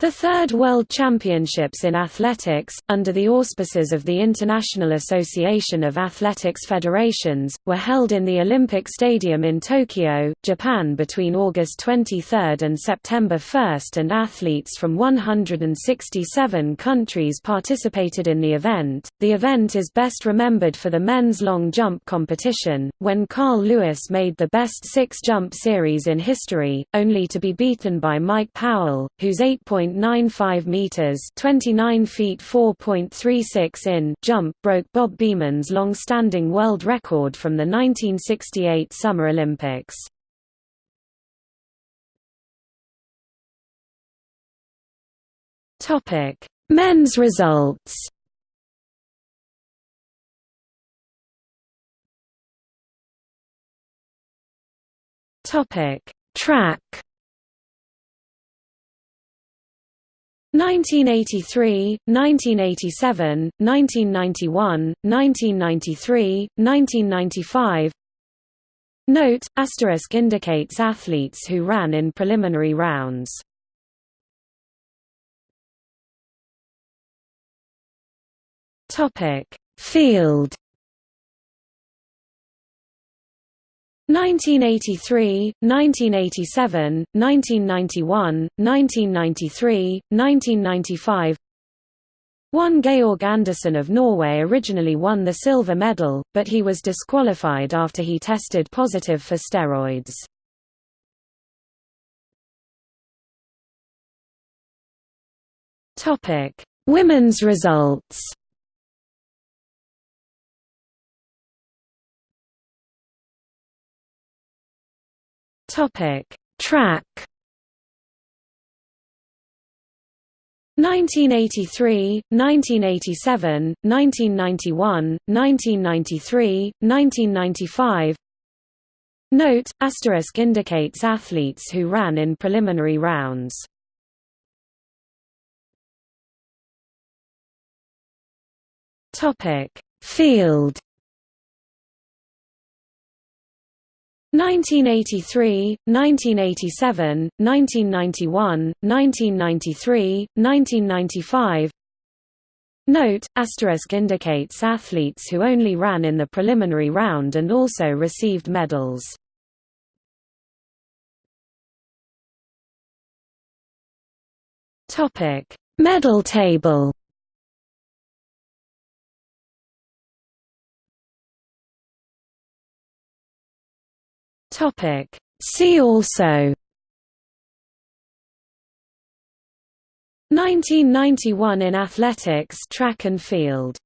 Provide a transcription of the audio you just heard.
The third World Championships in Athletics, under the auspices of the International Association of Athletics Federations, were held in the Olympic Stadium in Tokyo, Japan between August 23 and September 1 and athletes from 167 countries participated in the event. The event is best remembered for the men's long jump competition, when Carl Lewis made the best six jump series in history, only to be beaten by Mike Powell, whose 8. 8.95 meters, 29 feet 4.36 in jump broke Bob Beamon's long-standing world record from the 1968 Summer Olympics. Topic: Men's results. Topic: Track 1983, 1987, 1991, 1993, 1995 Note, asterisk indicates athletes who ran in preliminary rounds. Field 1983, 1987, 1991, 1993, 1995 One Georg Andersen of Norway originally won the silver medal, but he was disqualified after he tested positive for steroids. Women's results Topic: Track. 1983, 1987, 1991, 1993, 1995 Note, asterisk indicates athletes who ran in preliminary rounds. Field 1983, 1987, 1991, 1993, 1995 Note, asterisk indicates athletes who only ran in the preliminary round and also received medals. Medal table Topic. See also 1991 in athletics track and field